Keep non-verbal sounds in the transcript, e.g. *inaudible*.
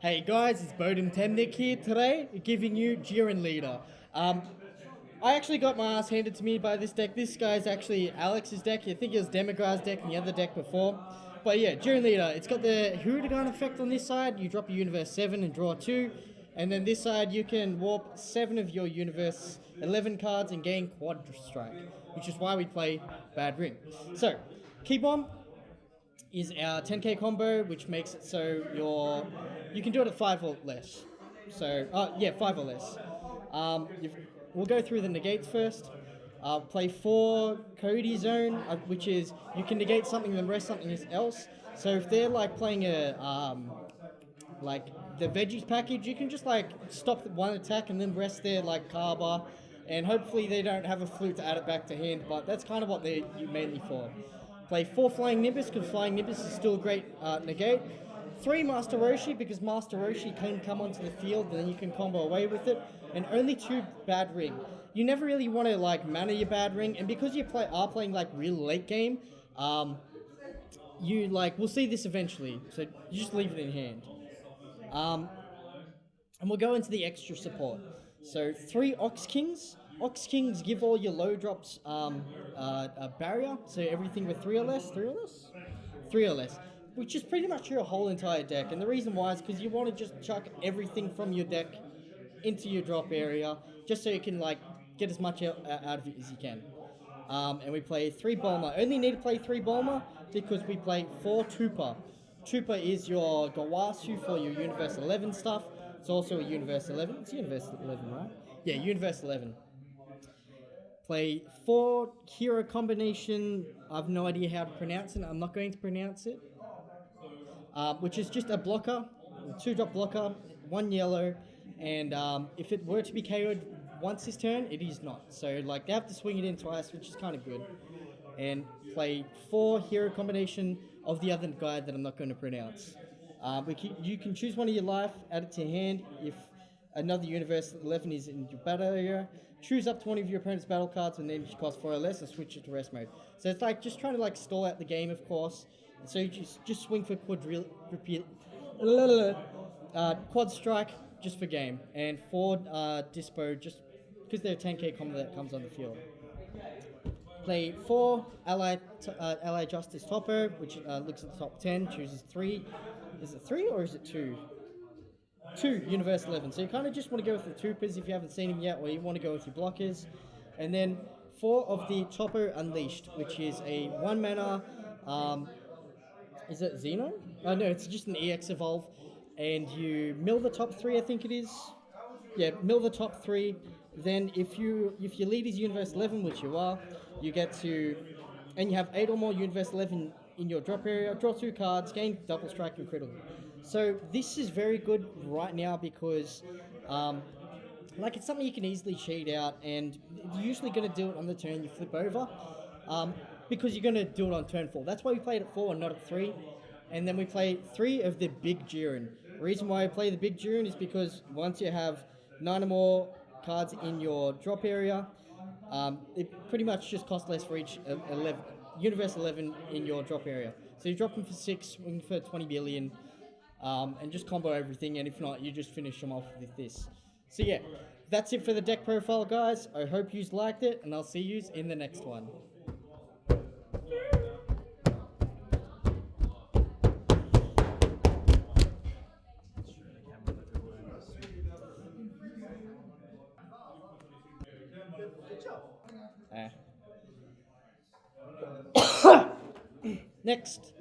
Hey guys, it's Bowden Temnick here today, giving you Jiren Leader. Um, I actually got my ass handed to me by this deck. This guy's actually Alex's deck. I think it was Demograz's deck and the other deck before. But yeah, Jiren Leader, it's got the Huragan effect on this side. You drop a Universe 7 and draw 2. And then this side, you can warp 7 of your Universe 11 cards and gain Quad Strike, which is why we play Bad Ring. So, Key Bomb, is our 10k combo, which makes it so you're you can do it at five or less. So uh, yeah, five or less. Um, we'll go through the negates first. Uh, play four Cody zone, uh, which is you can negate something and rest something else. So if they're like playing a um, like the veggies package, you can just like stop one attack and then rest their like Cabba, and hopefully they don't have a flute to add it back to hand. But that's kind of what they're mainly for. Play four Flying Nimbus, because Flying Nimbus is still a great uh, negate. Three Master Roshi, because Master Roshi can come onto the field and then you can combo away with it. And only two Bad Ring. You never really want to like mana your Bad Ring, and because you play are playing like real late game, um, you like we'll see this eventually. So you just leave it in hand. Um, and we'll go into the extra support. So three Ox Kings. Ox Kings give all your low drops um, uh, a barrier, so everything with three or less, three or less, three or less, which is pretty much your whole entire deck. And the reason why is because you want to just chuck everything from your deck into your drop area, just so you can like get as much out, of it as you can. Um, and we play three Bulma. Only need to play three Bulma because we play four Toppo. Toppo is your Gowasu for your Universe 11 stuff. It's also a Universe 11. It's Universe 11, right? Yeah, Universe 11 play four hero combination. I have no idea how to pronounce it. I'm not going to pronounce it. Uh, which is just a blocker, two drop blocker, one yellow, and um, if it were to be KO'd once this turn, it is not. So like they have to swing it in twice, which is kind of good. And play four hero combination of the other guy that I'm not going to pronounce. Uh, can, you can choose one of your life, add it to hand. If another universe 11 is in your battle area, choose up to one of your opponent's battle cards and then you cost four or less and switch it to rest mode. So it's like just trying to like stall out the game, of course. So you just, just swing for quadril, repeat, uh, quad strike just for game, and four uh, Dyspo just because they're a 10k combo that comes on the field. Play four ally uh, ally justice Toppo, which uh, looks at the top 10, chooses three. Is it three or is it two? Two Universe 11. So you kind of just want to go with the Troopers if you haven't seen them yet, or you want to go with your blockers. And then four of the Chopper Unleashed, which is a one mana. Um, is it Xeno? Oh no, it's just an EX evolve, and you mill the top three. I think it is. Yeah, mill the top three. Then if you if your lead is Universe 11, which you are, you get to, and you have eight or more Universe 11 in your drop area. Draw two cards, gain double strike and critical. So this is very good right now because, um, like, it's something you can easily cheat out, and you're usually going to do it on the turn you flip over, um, because you're going to do it on turn four. That's why we played at four and not at three, and then we play three of the big Jiren. Reason why I play the big Jiren is because once you have nine or more cards in your drop area, um, it pretty much just costs less for each 11, Universe 11 in your drop area. So you drop them for 6, swing for 20 billion, um, and just combo everything, and if not, you just finish them off with this. So yeah, that's it for the deck profile, guys. I hope you liked it, and I'll see you in the next one. *coughs* Next.